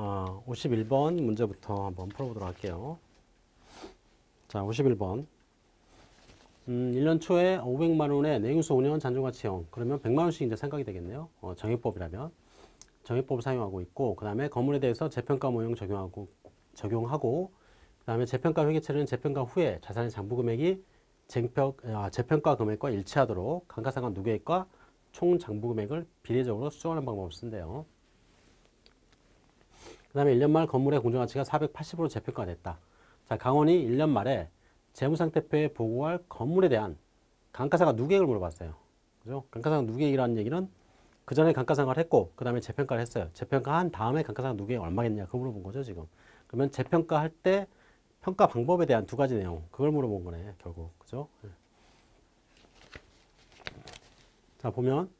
어, 51번 문제부터 한번 풀어보도록 할게요. 자, 51번. 음, 1년 초에 500만 원의 내용수 5년 잔존가치 형. 그러면 100만 원씩 이제 생각이 되겠네요. 어, 정액법이라면. 정액법을 사용하고 있고, 그 다음에 건물에 대해서 재평가 모형 적용하고, 적용하고, 그 다음에 재평가 회계처리는 재평가 후에 자산의 장부 금액이 재평, 아, 재평가 금액과 일치하도록 감가상각 누계액과 총 장부 금액을 비례적으로 수정하는 방법을 쓴대요. 그 다음에 1년 말 건물의 공정가치가 480으로 재평가가 됐다. 자, 강원이 1년 말에 재무상태표에 보고할 건물에 대한 감가상각 누계액을 물어봤어요. 그죠? 감가상각 누계액이라는 얘기는 그 전에 감가상각을 했고, 그 다음에 재평가를 했어요. 재평가한 다음에 감가상각 누계액 얼마겠냐, 그걸 물어본 거죠, 지금. 그러면 재평가할 때 평가 방법에 대한 두 가지 내용, 그걸 물어본 거네, 결국. 그죠? 네. 자, 보면,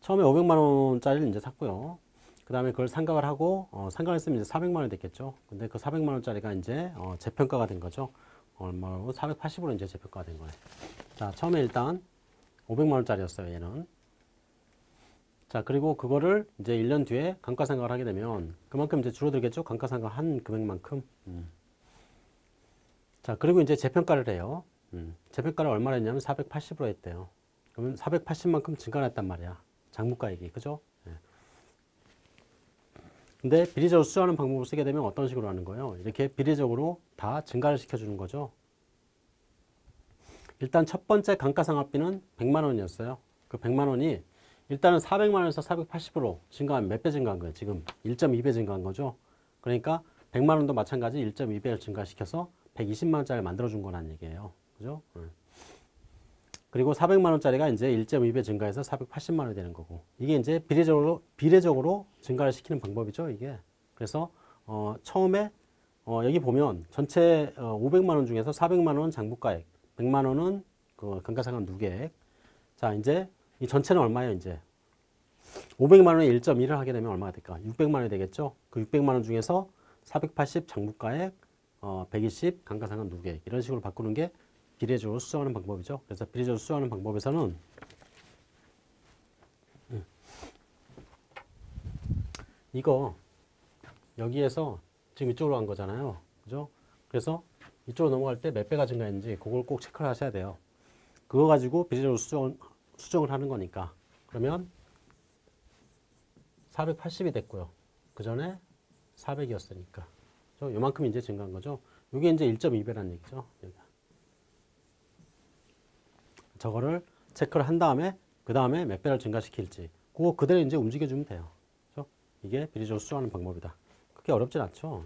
처음에 500만 원짜리를 이제 샀고요. 그 다음에 그걸 상각을 하고, 어, 상각을 했으면 이제 400만 원이 됐겠죠. 근데 그 400만 원짜리가 이제, 어, 재평가가 된 거죠. 얼마로? 480으로 이제 재평가가 된 거예요. 자, 처음에 일단 500만 원짜리였어요, 얘는. 자, 그리고 그거를 이제 1년 뒤에 감가상각을 하게 되면 그만큼 이제 줄어들겠죠? 감가상각 한 금액만큼. 음. 자, 그리고 이제 재평가를 해요. 음. 재평가를 얼마나 했냐면 480으로 했대요. 그러면 480만큼 증가했단 말이야. 장부가액이. 그죠? 예. 근데 비례적으로 수정하는 방법을 쓰게 되면 어떤 식으로 하는 거예요? 이렇게 비례적으로 다 증가를 시켜주는 거죠. 일단 첫 번째 감가상각비는 100만 원이었어요. 그 100만 원이 일단은 400만 원에서 480으로 증가한 몇 배 증가한 거예요? 지금 1.2배 증가한 거죠. 그러니까 100만 원도 마찬가지 1.2배를 증가시켜서 120만 원짜리 만들어준 거란 얘기예요. 그죠? 그리고 400만 원짜리가 이제 1.2배 증가해서 480만 원이 되는 거고 이게 이제 비례적으로 비례적으로 증가를 시키는 방법이죠. 이게 그래서 어, 처음에 어, 여기 보면 전체 어, 500만 원 중에서 400만 원 장부가액, 100만 원은 그 감가상각 누계액. 자 이제 이 전체는 얼마예요, 이제? 500만 원에 1.1을 하게 되면 얼마가 될까? 600만 원이 되겠죠? 그 600만 원 중에서 480 장부가액, 어, 120 감가상각 누계액 이런 식으로 바꾸는 게 비례적으로 수정하는 방법이죠. 그래서 비례적으로 수정하는 방법에서는 음, 이거 여기에서 지금 이쪽으로 간 거잖아요. 그죠? 그래서 이쪽으로 넘어갈 때 몇 배가 증가했는지 그걸 꼭 체크를 하셔야 돼요. 그거 가지고 비례적으로 수정, 수정을 하는 거니까 그러면 480이 됐고요. 그 전에 400이었으니까 요만큼 이제 증가한 거죠. 이게 이제 1.2배라는 얘기죠. 저거를 체크를 한 다음에 그 다음에 몇 배를 증가시킬지 그거 그대로 이제 움직여주면 돼요. 그렇죠? 이게 비례적으로 수정하는 방법이다. 그렇게 어렵진 않죠.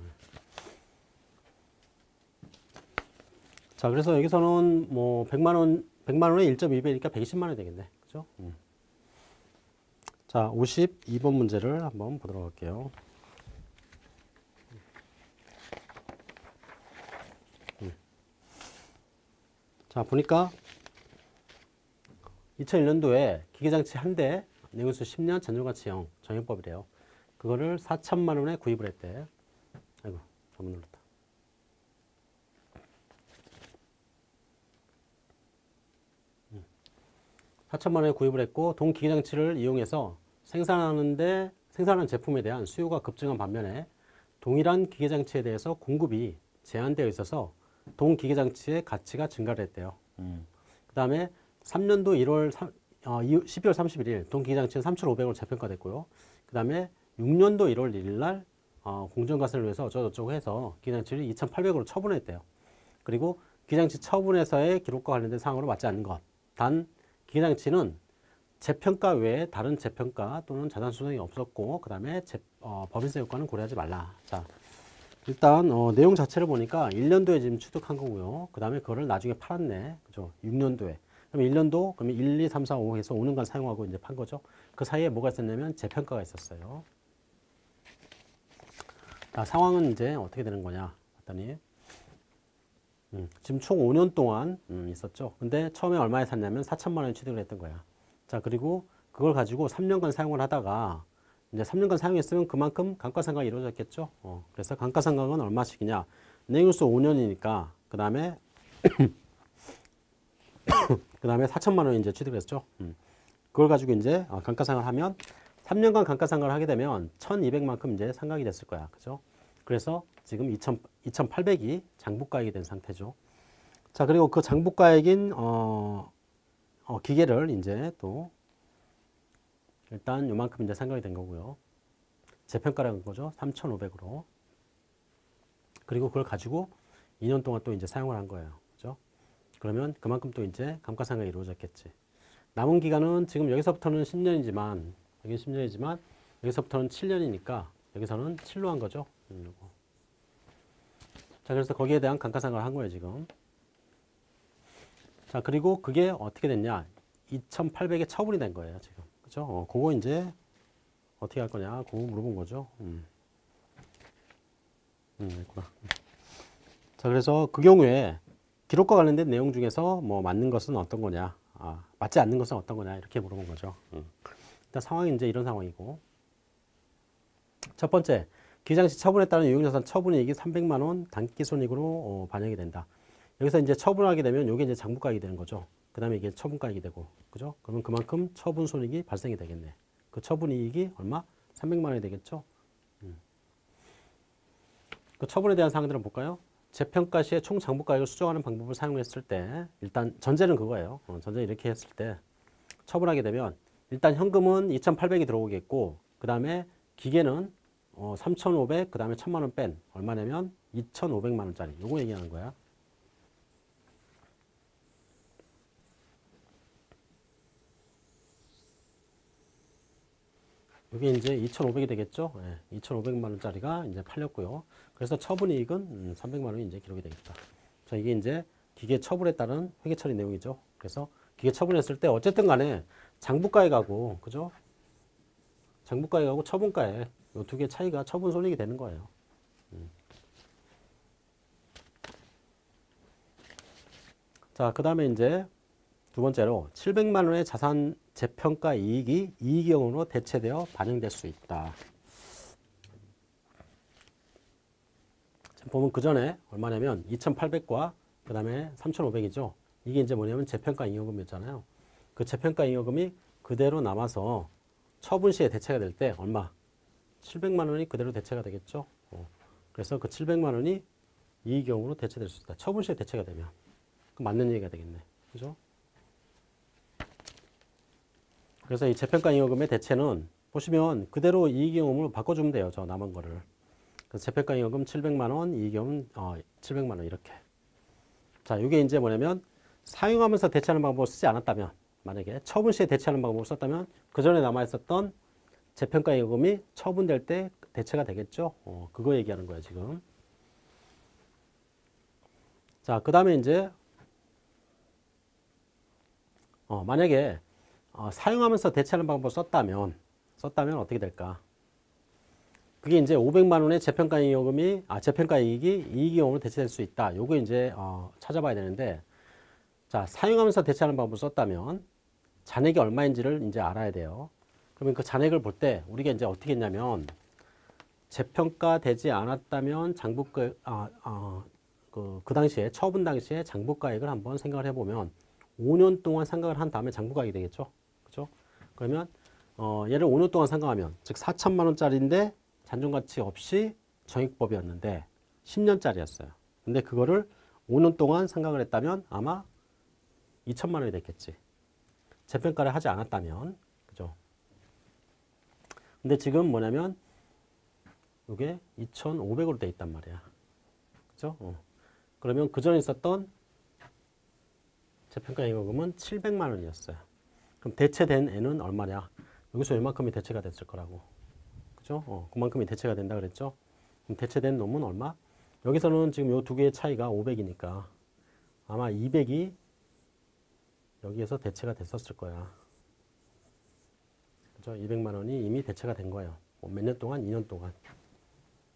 자, 그래서 여기서는 뭐 100만 원, 100만 원에 1.2배니까 120만 원이 되겠네. 그죠? 음. 자, 52번 문제를 한번 보도록 할게요. 음. 자, 보니까 2001년도에 기계장치 한 대, 내구수 10년 전조가치형 정형법이래요. 그거를 4천만 원에 구입을 했대. 아이고, 잘못 눌렀다. 4천만 원에 구입을 했고 동 기계장치를 이용해서 생산하는데 생산하는 제품에 대한 수요가 급증한 반면에 동일한 기계장치에 대해서 공급이 제한되어 있어서 동 기계장치의 가치가 증가를 했대요. 음. 그 다음에 3년도 1월 3, 어, 12월 31일 동 기계장치는 3,500원으로 재평가됐고요. 그 다음에 6년도 1월 1일 날 어, 공정가세를 위해서 어쩌고저쩌고 해서 기계장치를 2,800원으로 처분했대요. 그리고 기계장치 처분에서의 기록과 관련된 사항으로 맞지 않는 것. 단 기계장치는 재평가 외에 다른 재평가 또는 자산 수정이 없었고 그 다음에 어, 법인세 효과는 고려하지 말라. 자, 일단 어, 내용 자체를 보니까 1년도에 지금 취득한 거고요. 그 다음에 그거를 나중에 팔았네. 그죠? 6년도에. 그럼 1년도, 그러면 1, 2, 3, 4, 5 해서 5년간 사용하고 이제 판 거죠. 그 사이에 뭐가 있었냐면 재평가가 있었어요. 자, 상황은 이제 어떻게 되는 거냐 봤더니 음, 지금 총 5년 동안 음, 있었죠. 근데 처음에 얼마에 샀냐면 4천만 원에 취득을 했던 거야. 자, 그리고 그걸 가지고 3년간 사용을 하다가 이제 3년간 사용했으면 그만큼 감가상각이 이루어졌겠죠. 어, 그래서 감가상각은 얼마씩이냐? 내용수 5년이니까 그 다음에 그 다음에 4천만 원 이제 취득을 했죠. 음. 그걸 가지고 이제 어, 감가상각을 하면 3년간 감가상각을 하게 되면 1,200만큼 이제 상각이 됐을 거야. 그죠? 그래서 지금 2,000, 2,800이 장부가액이 된 상태죠. 자, 그리고 그 장부가액인 어, 어, 기계를 이제 또 일단 요만큼 이제 상각이 된 거고요. 재평가라는 거죠. 3,500으로. 그리고 그걸 가지고 2년 동안 또 이제 사용을 한 거예요. 그러면 그만큼 또 이제 감가상각이 이루어졌겠지. 남은 기간은 지금 여기서부터는 10년이지만 여기 10년이지만 여기서부터는 7년이니까 여기서는 7로 한 거죠. 음. 자, 그래서 거기에 대한 감가상각을 한 거예요, 지금. 자, 그리고 그게 어떻게 됐냐? 2,800에 처분이 된 거예요, 지금. 그죠? 어, 그거 이제 어떻게 할 거냐? 그거 물어본 거죠. 음. 음, 있구나. 자, 그래서 그 경우에 기록과 관련된 내용 중에서 뭐 맞는 것은 어떤 거냐? 아, 맞지 않는 것은 어떤 거냐? 이렇게 물어본 거죠. 음. 일단 상황이 이제 이런 상황이고. 첫 번째, 기장시 처분에 따른 유용자산 처분이익이 300만 원 단기 손익으로 어, 반영이 된다. 여기서 이제 처분하게 되면 이게 이제 장부가액이 되는 거죠. 그 다음에 이게 처분가액이 되고, 그죠? 그러면 그만큼 처분 손익이 발생이 되겠네. 그 처분 이익이 얼마? 300만 원이 되겠죠? 음. 그 처분에 대한 사항들은 볼까요? 재평가 시에 총 장부 가액을 수정하는 방법을 사용했을 때 일단 전제는 그거예요. 어, 전제 이렇게 했을 때 처분하게 되면 일단 현금은 2,800이 들어오겠고 그 다음에 기계는 어, 3,500, 그 다음에 1,000만 원 뺀 얼마냐면 2,500만 원짜리 요거 얘기하는 거야. 이게 이제 2,500이 되겠죠? 예, 2,500만 원짜리가 이제 팔렸고요. 그래서 처분이익은 음, 300만 원이 이제 기록이 되겠다. 자, 이게 이제 기계 처분에 따른 회계 처리 내용이죠. 그래서 기계 처분했을 때 어쨌든 간에 장부가액하고 그죠? 장부가액하고 처분가액 이두 개 차이가 처분 손익이 되는 거예요. 음. 자, 그 다음에 이제 두 번째로 700만 원의 자산 재평가 이익이 이익경으로 대체되어 반영될 수 있다. 보면 그 전에 얼마냐면 2,800과 그 다음에 3,500이죠. 이게 이제 뭐냐면 재평가 잉여금이었잖아요. 그 재평가 잉여금이 그대로 남아서 처분 시에 대체가 될 때 얼마? 700만 원이 그대로 대체가 되겠죠. 어. 그래서 그 700만 원이 이익경으로 대체될 수 있다. 처분 시에 대체가 되면. 그 맞는 얘기가 되겠네. 그죠? 그래서 이 재평가 잉여금의 대체는 보시면 그대로 이익경험으로 바꿔주면 돼요. 저 남은 거를. 그래서 재평가 잉여금 700만 원, 이익경험 어, 700만 원 이렇게. 자, 이게 이제 뭐냐면 사용하면서 대체하는 방법을 쓰지 않았다면 만약에 처분 시에 대체하는 방법을 썼다면 그 전에 남아 있었던 재평가 잉여금이 처분될 때 대체가 되겠죠. 어, 그거 얘기하는 거예요 지금. 자, 그 다음에 이제 어, 만약에 어, 사용하면서 대체하는 방법을 썼다면 썼다면 어떻게 될까? 그게 이제 500만 원의 재평가 이익금이 아 재평가 이익이 이익이익으로 대체될 수 있다. 요거 이제 어, 찾아봐야 되는데 자 사용하면서 대체하는 방법을 썼다면 잔액이 얼마인지를 이제 알아야 돼요. 그러면 그 잔액을 볼 때 우리가 이제 어떻게 했냐면 재평가되지 않았다면 장부가 아, 아, 그, 그 당시에 처분 당시에 장부가액을 한번 생각을 해보면 5년 동안 생각을 한 다음에 장부가액이 되겠죠. 그러면 어, 얘를 5년 동안 상각하면 즉 4천만 원짜리인데 잔존가치 없이 정액법이었는데 10년짜리였어요. 근데 그거를 5년 동안 상각을 했다면 아마 2천만 원이 됐겠지. 재평가를 하지 않았다면 그죠? 근데 지금 뭐냐면 이게 2,500으로 돼 있단 말이야. 그죠? 어. 그러면 그 전에 있었던 재평가 임금은 700만 원이었어요. 그럼 대체된 애는 얼마냐? 여기서 이만큼이 대체가 됐을 거라고. 그죠? 어, 그만큼이 대체가 된다 그랬죠? 그럼 대체된 놈은 얼마? 여기서는 지금 요 두 개의 차이가 500이니까 아마 200이 여기에서 대체가 됐었을 거야. 그죠? 200만 원이 이미 대체가 된 거예요. 뭐 몇년 동안? 2년 동안.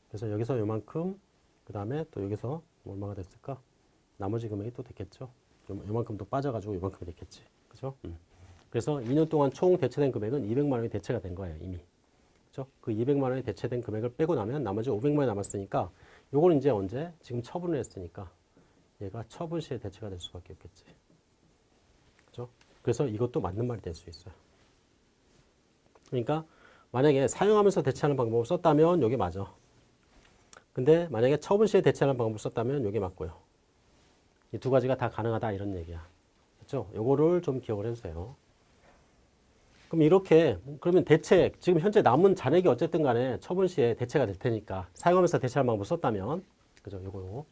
그래서 여기서 요만큼, 그 다음에 또 여기서 얼마가 됐을까? 나머지 금액이 또 됐겠죠? 요, 요만큼 또 빠져가지고 요만큼이 됐겠지. 그죠? 음. 그래서 2년 동안 총 대체된 금액은 200만 원이 대체가 된 거예요, 이미. 그죠? 그 200만 원이 대체된 금액을 빼고 나면 나머지 500만 원이 남았으니까 요거는 이제 언제? 지금 처분을 했으니까 얘가 처분 시에 대체가 될 수밖에 없겠지. 그죠? 그래서 이것도 맞는 말이 될 수 있어요. 그러니까 만약에 사용하면서 대체하는 방법을 썼다면 이게 맞아. 근데 만약에 처분 시에 대체하는 방법을 썼다면 이게 맞고요. 이 두 가지가 다 가능하다 이런 얘기야. 그렇죠? 요거를 좀 기억을 해주세요. 그럼 이렇게 그러면 대체 지금 현재 남은 잔액이 어쨌든 간에 처분 시에 대체가 될 테니까 사용하면서 대체하는 방법을 썼다면 그죠? 요거 요거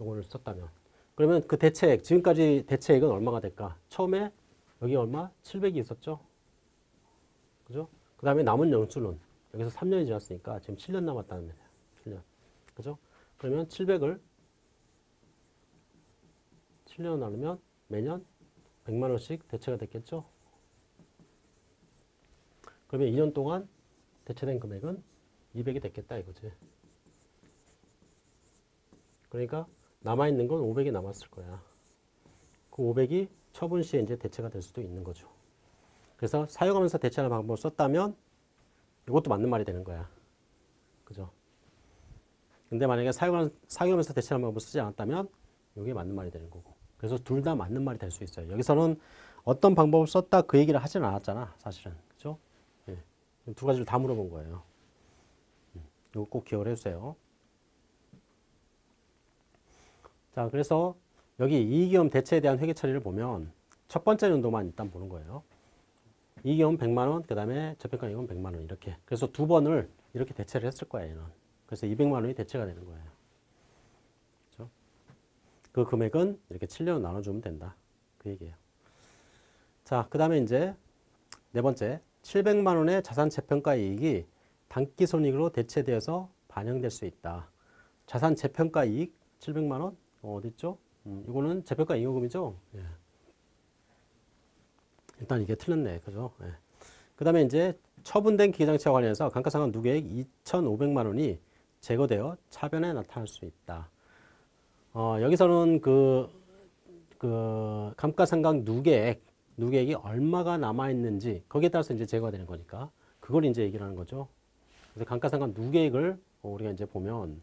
요거를 썼다면 그러면 그 대체액 지금까지 대체액은 얼마가 될까? 처음에 여기 얼마? 700이 있었죠? 그죠? 그 다음에 남은 연수는 여기서 3년이 지났으니까 지금 7년 남았다는 말이야. 7년. 그죠? 그러면 700을 7년 나누면 매년 100만 원씩 대체가 됐겠죠? 그러면 2년 동안 대체된 금액은 200이 됐겠다 이거지. 그러니까 남아있는 건 500이 남았을 거야. 그 500이 처분 시에 이제 대체가 될 수도 있는 거죠. 그래서 사용하면서 대체하는 방법을 썼다면 이것도 맞는 말이 되는 거야. 그죠? 근데 만약에 사용, 사용하면서 대체하는 방법을 쓰지 않았다면 이게 맞는 말이 되는 거고. 그래서 둘 다 맞는 말이 될 수 있어요. 여기서는 어떤 방법을 썼다 그 얘기를 하지는 않았잖아. 사실은. 두 가지를 다 물어본 거예요. 음, 이거 꼭 기억을 해주세요. 자, 그래서 여기 이익위험 대체에 대한 회계 처리를 보면 첫 번째 연도만 일단 보는 거예요. 이익위험 100만 원, 그 다음에 저평가 이익은 100만 원 이렇게. 그래서 두 번을 이렇게 대체를 했을 거예요. 얘는. 그래서 200만 원이 대체가 되는 거예요. 그렇죠? 그 금액은 이렇게 7년 나눠주면 된다. 그 얘기예요. 자, 그 다음에 이제 네 번째 700만 원의 자산 재평가 이익이 단기 손익으로 대체되어서 반영될 수 있다. 자산 재평가 이익 700만 원 어, 어디 있죠? 음, 이거는 재평가 잉여금이죠. 예. 일단 이게 틀렸네, 그죠? 예. 그 다음에 이제 처분된 기계장치와 관련해서 감가상각 누계액 2,500만 원이 제거되어 차변에 나타날 수 있다. 어, 여기서는 그, 그 감가상각 누계액, 누계액이 얼마가 남아있는지 거기에 따라서 이제 제거가 되는 거니까 그걸 이제 얘기를 하는 거죠. 그래서 감가상각 누계액을 우리가 이제 보면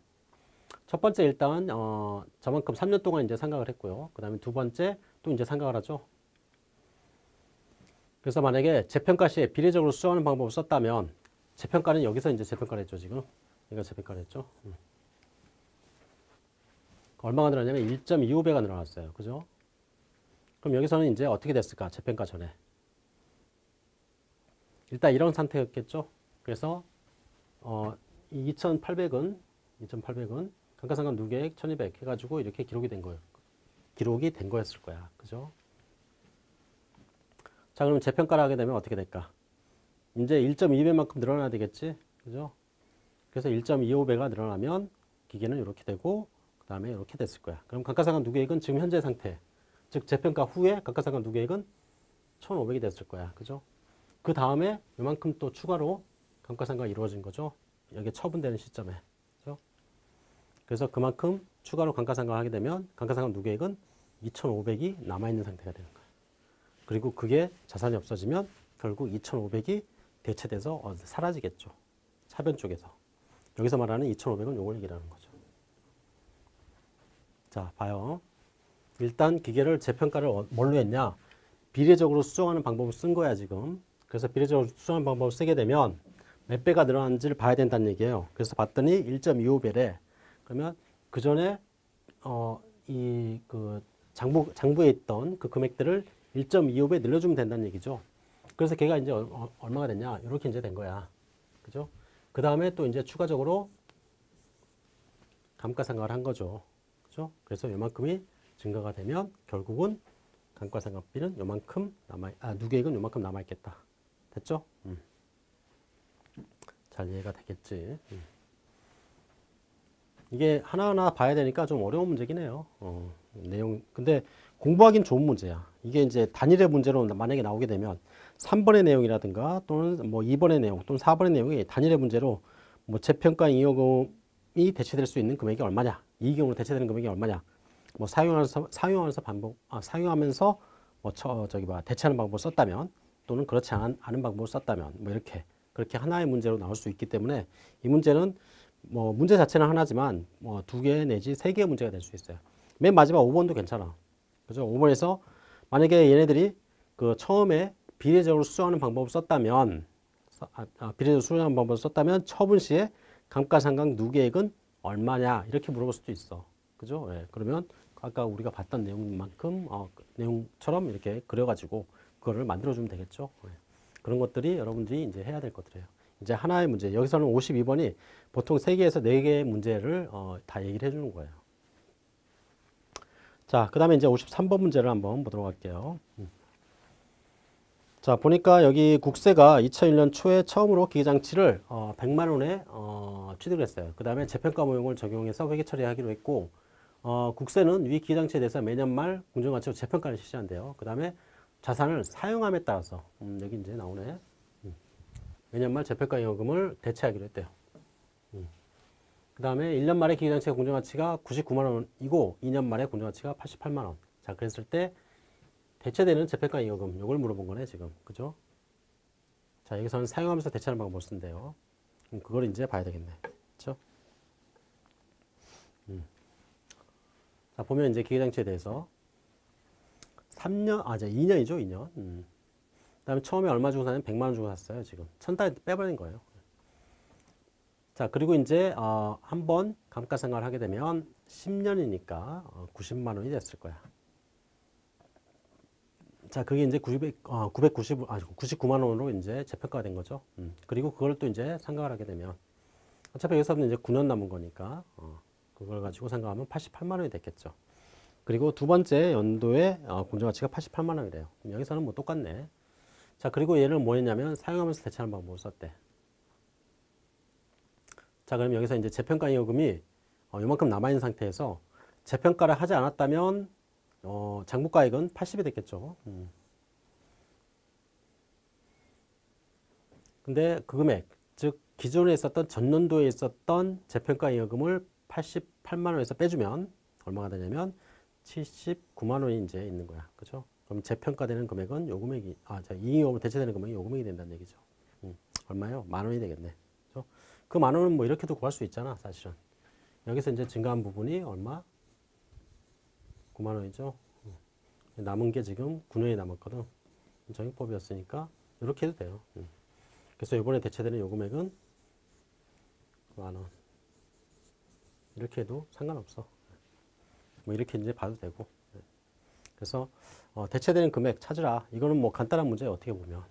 첫 번째 일단 어, 저만큼 3년 동안 이제 상각을 했고요. 그 다음에 두 번째 또 이제 상각을 하죠. 그래서 만약에 재평가 시에 비례적으로 수정하는 방법을 썼다면 재평가는 여기서 이제 재평가를 했죠 지금. 이거 재평가를 했죠. 음. 얼마가 늘어나냐면 1.25배가 늘어났어요. 그죠? 그럼 여기서는 이제 어떻게 됐을까? 재평가 전에. 일단 이런 상태였겠죠. 그래서 어, 2,800은 2,800은 감가상각 누계액 1,200 해가지고 이렇게 기록이 된 거예요. 기록이 된 거였을 거야. 그죠? 자, 그럼 재평가를 하게 되면 어떻게 될까? 이제 1.2배만큼 늘어나야 되겠지? 그죠? 그래서 1.25배가 늘어나면 기계는 이렇게 되고 그 다음에 이렇게 됐을 거야. 그럼 감가상각 누계액은 지금 현재 상태 즉 재평가 후에 감가상각 누계액은 1,500이 됐을 거야. 그죠? 그 다음에 이만큼 또 추가로 감가상각이 이루어진 거죠. 여기 처분되는 시점에. 그죠? 그래서 그만큼 추가로 감가상각을 하게 되면 감가상각 누계액은 2,500이 남아있는 상태가 되는 거야. 그리고 그게 자산이 없어지면 결국 2,500이 대체돼서 어, 사라지겠죠. 차변 쪽에서. 여기서 말하는 2,500은 요걸 얘기하는 거죠. 자, 봐요. 일단 기계를 재평가를 어- 뭘로 했냐? 비례적으로 수정하는 방법을 쓴 거야, 지금. 그래서 비례적으로 수정하는 방법을 쓰게 되면 몇 배가 늘어났는지를 봐야 된다는 얘기예요. 그래서 봤더니 1.25배래. 그러면 그 전에 어, 이 그 장부 장부에 있던 그 금액들을 1.25배 늘려주면 된다는 얘기죠. 그래서 걔가 이제 얼- 어, 얼마가 됐냐? 이렇게 이제 된 거야. 그죠? 그 다음에 또 이제 추가적으로 감가상각을 한 거죠. 그죠? 그래서 요만큼이 증가가 되면 결국은 감가상각비는 요만큼 남아, 아, 누계액은 요만큼 남아 있겠다. 됐죠? 음. 잘 이해가 되겠지. 음. 이게 하나하나 봐야 되니까 좀 어려운 문제긴 해요. 어, 내용. 근데 공부하기는 좋은 문제야. 이게 이제 단일의 문제로 만약에 나오게 되면 3번의 내용이라든가 또는 뭐 2번의 내용 또는 4번의 내용이 단일의 문제로 뭐 재평가 잉여금이 대체될 수 있는 금액이 얼마냐. 이익금으로 대체되는 금액이 얼마냐. 뭐 사용하면서 사용하면서 반복 아, 사용하면서 뭐 저, 저기 봐 대체하는 방법을 썼다면 또는 그렇지 않은, 않은 방법을 썼다면 뭐 이렇게 그렇게 하나의 문제로 나올 수 있기 때문에 이 문제는 뭐 문제 자체는 하나지만 뭐 두 개 내지 세 개의 문제가 될 수 있어요. 맨 마지막 5번도 괜찮아. 그죠? 5번에서 만약에 얘네들이 그 처음에 비례적으로 수정하는 방법을 썼다면 써- 아, 아, 비례대표 수령한 방법을 썼다면 처분 시에 감가상각 누계액은 얼마냐 이렇게 물어볼 수도 있어. 그죠? 예, 그러면 아까 우리가 봤던 내용만큼 어, 그 내용처럼 이렇게 그려가지고 그거를 만들어주면 되겠죠. 예. 그런 것들이 여러분들이 이제 해야 될 것들이에요. 이제 하나의 문제 여기서는 52번이 보통 3개에서 4개의 문제를 어, 다 얘기를 해주는 거예요. 자, 그 다음에 이제 53번 문제를 한번 보도록 할게요. 음. 자, 보니까 여기 국세가 2001년 초에 처음으로 기계장치를 어, 100만 원에 어, 취득을 했어요. 그 다음에 재평가 모형을 적용해서 회계 처리하기로 했고, 어, 국세는 위 기계장치에 대해서 매년 말 공정가치로 재평가를 실시한대요. 그 다음에 자산을 사용함에 따라서, 음, 여기 이제 나오네. 음. 매년 말 재평가 요금을 대체하기로 했대요. 그 다음에 1년 말에 기계장치의 공정가치가 99만 원이고 2년 말에 공정가치가 88만 원. 자, 그랬을 때 대체되는 재평가 이여금 요걸 물어본 거네 지금 그죠? 자 여기서는 사용하면서 대체하는 방법을 쓴대요. 그걸 이제 봐야 되겠네. 그렇죠? 음. 자 보면 이제 기계장치에 대해서 3년 아 이제 2년이죠 2년. 음. 그 다음에 처음에 얼마 주고 사냐면 100만 원 주고 샀어요 지금 천달 빼버린 거예요. 자 그리고 이제 어, 한번 감가상각을 하게 되면 10년이니까 어, 90만 원이 됐을 거야. 자, 그게 이제 900, 어, 990, 아, 99만 원으로 이제 재평가가 된 거죠. 음. 그리고 그걸 또 이제 상각을 하게 되면 어차피 여기서는 이제 9년 남은 거니까 어, 그걸 가지고 상각하면 88만 원이 됐겠죠. 그리고 두 번째 연도에 어, 공정가치가 88만 원이래요. 여기서는 뭐 똑같네. 자, 그리고 얘를 뭐 했냐면 사용하면서 대체하는 방법을 썼대. 자, 그럼 여기서 이제 재평가 이요금이 어, 요만큼 남아있는 상태에서 재평가를 하지 않았다면 어, 장부가액은 80이 됐겠죠. 음. 근데 그 금액, 즉 기존에 있었던 전년도에 있었던 재평가 이여금을 88만 원에서 빼주면 얼마가 되냐면 79만 원이 이제 있는 거야. 그죠? 그럼 재평가되는 금액은 요 금액이 아, 자, 이익금으로 대체되는 금액이 요 금액이 된다는 얘기죠. 음. 얼마요? 만 원이 되겠네. 그죠? 그 만 원은 뭐 이렇게도 구할 수 있잖아, 사실은. 여기서 이제 증가한 부분이 얼마? 9만 원이죠. 음. 남은 게 지금 9년이 남았거든. 정액법이었으니까 이렇게 해도 돼요. 음. 그래서 이번에 대체되는 요 금액은 만 원. 이렇게 해도 상관없어. 뭐 이렇게 이제 봐도 되고. 네. 그래서 어, 대체되는 금액 찾으라. 이거는 뭐 간단한 문제예요. 어떻게 보면.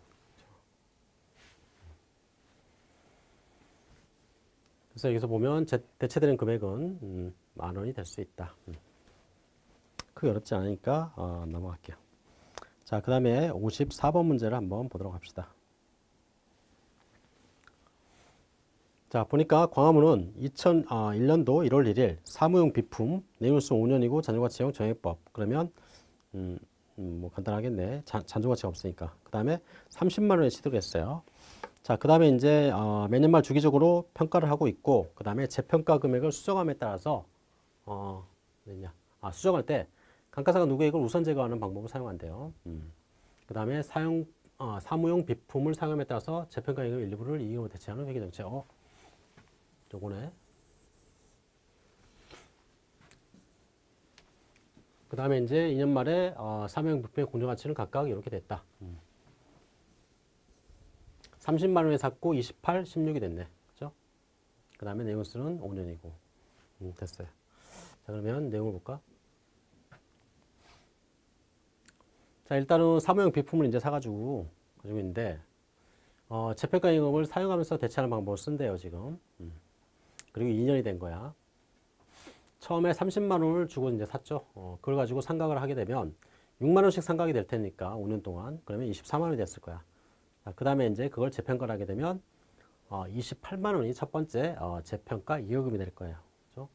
그래서 여기서 보면 제, 대체되는 금액은 음, 만 원이 될 수 있다. 음. 크게 어렵지 않으니까 어, 넘어갈게요. 자, 그 다음에 54번 문제를 한번 보도록 합시다. 자, 보니까 광화문은 2001년도 1월 1일 사무용 비품 내용수 5년이고 잔존 가치형 정액법 그러면 음, 음, 뭐 간단하겠네. 잔, 잔존 가치가 없으니까. 그 다음에 30만 원에 취득을 했어요. 자, 그 다음에 이제 어, 매년 말 주기적으로 평가를 하고 있고 그 다음에 재평가 금액을 수정함에 따라서 어, 뭐냐 아, 수정할 때 감가상각 누계액을 우선 제거하는 방법을 사용한대요. 음. 그 다음에 사용 어, 사무용 비품을 사용함에 따라서 재평가액의 일부를 이익으로 대체하는 회계정책. 어, 요거네. 그 다음에 이제 2년 말에 어, 비품의 공정가치는 각각 이렇게 됐다. 음. 30만 원에 샀고 28, 16이 됐네. 그죠? 그 다음에 내용수는 5년이고. 음, 됐어요. 자, 그러면 내용을 볼까? 자, 일단은 사무용 비품을 이제 사가지고 가지고 있는데, 어, 재평가 임금을 사용하면서 대체하는 방법을 쓴대요, 지금. 음. 그리고 2년이 된 거야. 처음에 30만 원을 주고 이제 샀죠. 어, 그걸 가지고 상각을 하게 되면 6만 원씩 상각이 될 테니까 5년 동안 그러면 24만 원이 됐을 거야. 그 다음에 이제 그걸 재평가를 하게 되면 어, 28만 원이 첫 번째 어, 재평가 이여금이 될 거예요. 그렇죠?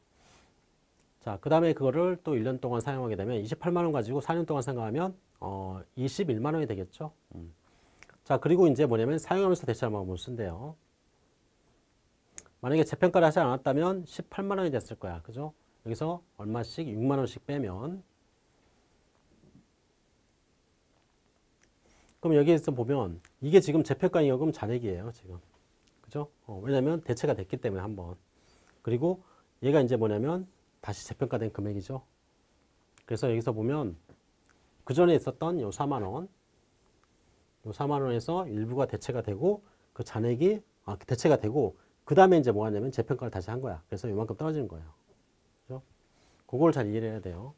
자, 그 다음에 그거를 또 1년 동안 사용하게 되면 28만 원 가지고 4년 동안 생각하면 어, 21만 원이 되겠죠. 음. 자, 그리고 이제 뭐냐면 사용하면서 대체하는 방법을 쓴대요. 만약에 재평가를 하지 않았다면 18만 원이 됐을 거야. 그죠? 여기서 얼마씩 6만 원씩 빼면 그럼 여기에서 보면 이게 지금 재평가 이여금 잔액이에요. 지금. 그죠? 어, 왜냐면 대체가 됐기 때문에 한번. 그리고 얘가 이제 뭐냐면 다시 재평가된 금액이죠. 그래서 여기서 보면 그 전에 있었던 요 4만 원, 요 4만 원에서 일부가 대체가 되고 그 잔액이 아, 대체가 되고 그 다음에 이제 뭐 하냐면 재평가를 다시 한 거야. 그래서 요만큼 떨어지는 거예요. 그죠? 그걸 잘 이해를 해야 돼요.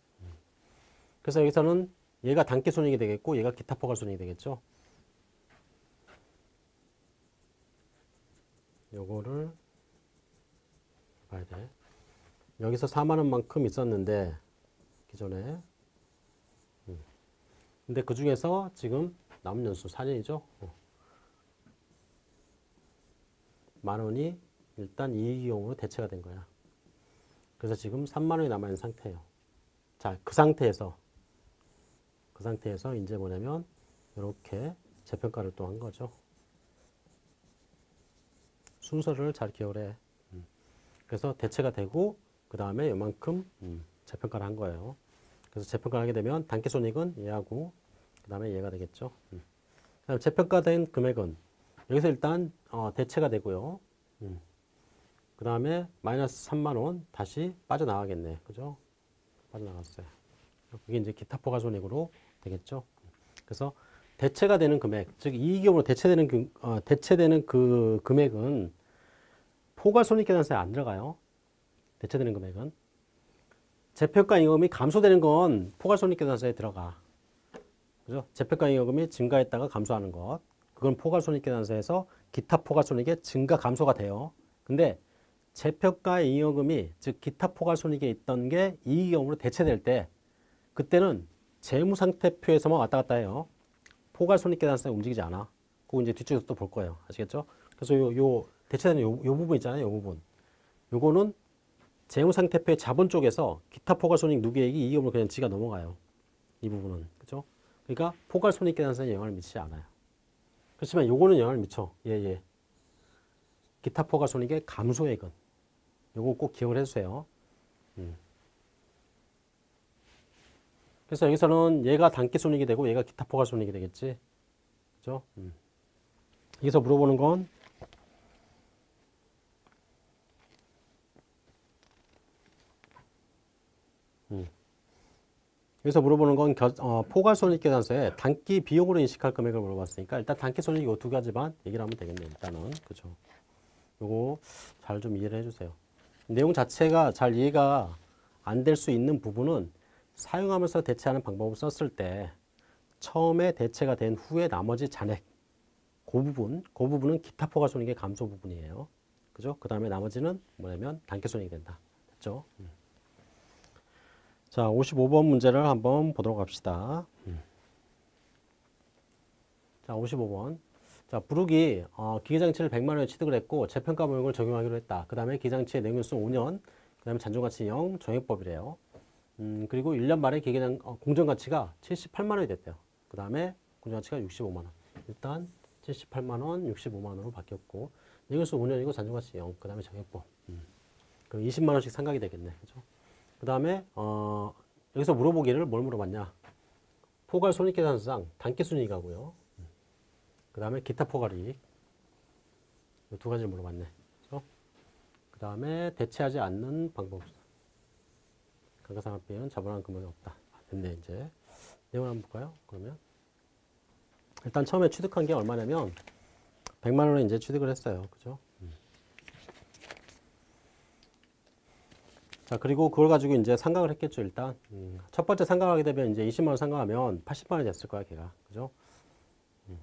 그래서 여기서는 얘가 단기 손익이 되겠고 얘가 기타 포괄 손익이 되겠죠. 요거를 봐야 돼. 여기서 4만 원만큼 있었는데 기존에 음. 근데 그 중에서 지금 남은 연수 4년이죠. 어. 만 원이 일단 이익이용으로 대체가 된 거야. 그래서 지금 3만 원이 남아있는 상태예요. 자, 그 상태에서 그 상태에서 이제 뭐냐면 이렇게 재평가를 또 한 거죠. 순서를 잘 기억을 해. 음. 그래서 대체가 되고 그 다음에 이만큼 음, 재평가를 한 거예요. 그래서 재평가를 하게 되면 단기손익은 얘하고 그 다음에 얘가 되겠죠. 음. 재평가된 금액은 여기서 일단 어, 대체가 되고요. 음. 그 다음에 마이너스 3만 원 다시 빠져나가겠네. 그죠? 빠져나갔어요. 그게 이제 기타 포괄손익으로 되겠죠. 그래서 대체가 되는 금액, 즉 이익용으로 대체되는 그, 어, 대체되는 그 금액은 포괄손익계산서에 안 들어가요. 대체되는 금액은 재평가 잉여금이 감소되는 건 포괄손익계산서에 들어가. 그죠? 재평가 잉여금이 증가했다가 감소하는 것. 그건 포괄손익계산서에서 기타 포괄손익의 증가 감소가 돼요. 근데 재평가 잉여금이 즉 기타 포괄손익에 있던 게 이익용으로 대체될 때 그때는 재무상태표에서만 왔다 갔다 해요. 포괄손익계산서에 움직이지 않아. 그거 이제 뒤쪽에서 또 볼 거예요. 아시겠죠? 그래서 요, 요 대체되는 요, 요 부분 있잖아요. 요 부분. 요거는 재무상태표의 자본 쪽에서 기타 포괄손익 누계액이 이익용으로 그냥 지가 넘어가요. 이 부분은. 그죠? 그러니까 포괄손익계산서에 영향을 미치지 않아요. 그렇지만 요거는 영향을 미쳐. 예, 예. 기타 포괄손익의 감소액은. 요거 꼭 기억을 해주세요. 음. 그래서 여기서는 얘가 단기 손익이 되고 얘가 기타 포괄 손익이 되겠지. 그죠? 음. 여기서 물어보는 건 여기서 물어보는 건 겨, 어, 포괄 손익계산서에 단기 비용으로 인식할 금액을 물어봤으니까 일단 단기 손익 이 두 가지만 얘기를 하면 되겠네 일단은 그죠 요거 잘 좀 이해를 해주세요 내용 자체가 잘 이해가 안 될 수 있는 부분은 사용하면서 대체하는 방법을 썼을 때 처음에 대체가 된 후에 나머지 잔액 그 부분, 그 부분은 기타 포괄 손익의 감소 부분이에요. 그죠? 그 다음에 나머지는 뭐냐면 단기 손익이 된다. 됐죠? 음. 자, 55번 문제를 한번 보도록 합시다. 음. 자, 55번. 자, 부르기 어, 기계장치를 100만 원에 취득을 했고 재평가 모형을 적용하기로 했다. 그 다음에 기계장치의 내용수 5년, 그 다음에 잔존가치 0, 정액법이래요. 음, 그리고 1년 말에 기계장 어, 공정가치가 78만 원이 됐대요. 그 다음에 공정가치가 65만 원. 일단 78만 원, 65만 원으로 바뀌었고 내용수 5년이고 잔존가치 0, 그 다음에 정액법. 음. 그럼 20만 원씩 상각이 되겠네. 그죠? 그 다음에 어, 여기서 물어보기를 뭘 물어봤냐. 포괄 손익계산상 단기순이익하고요. 음. 그 다음에 기타 포괄이익. 두 가지를 물어봤네. 그죠? 그 다음에 대체하지 않는 방법. 감가상각비는 자본한 금액이 없다. 아, 됐네 이제. 내용을 한번 볼까요? 그러면 일단 처음에 취득한 게 얼마냐면 100만 원을 이제 취득을 했어요. 그죠? 자, 그리고 그걸 가지고 이제 상각을 했겠죠, 일단. 음. 첫 번째 상각하게 되면 이제 20만 원 상각하면 80만 원이 됐을 거야, 걔가. 그죠? 음.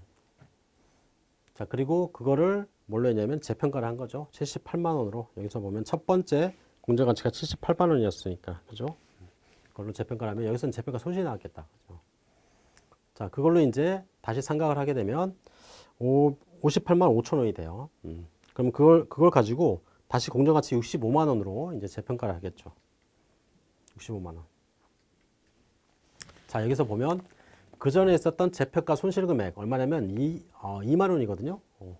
자, 그리고 그거를 뭘로 했냐면 재평가를 한 거죠. 78만 원으로. 여기서 보면 첫 번째 공정 가치가 78만 원이었으니까. 그죠? 그걸로 재평가를 하면 여기서는 재평가 손실이 나왔겠다. 그죠? 자, 그걸로 이제 다시 상각을 하게 되면 5, 58만 5천 원이 돼요. 음. 그럼 그걸, 그걸 가지고 다시 공정가치 65만 원으로 이제 재평가를 하겠죠. 65만 원. 자, 여기서 보면 그 전에 있었던 재평가 손실 금액 얼마냐면 2, 어, 2만 원이거든요. 어.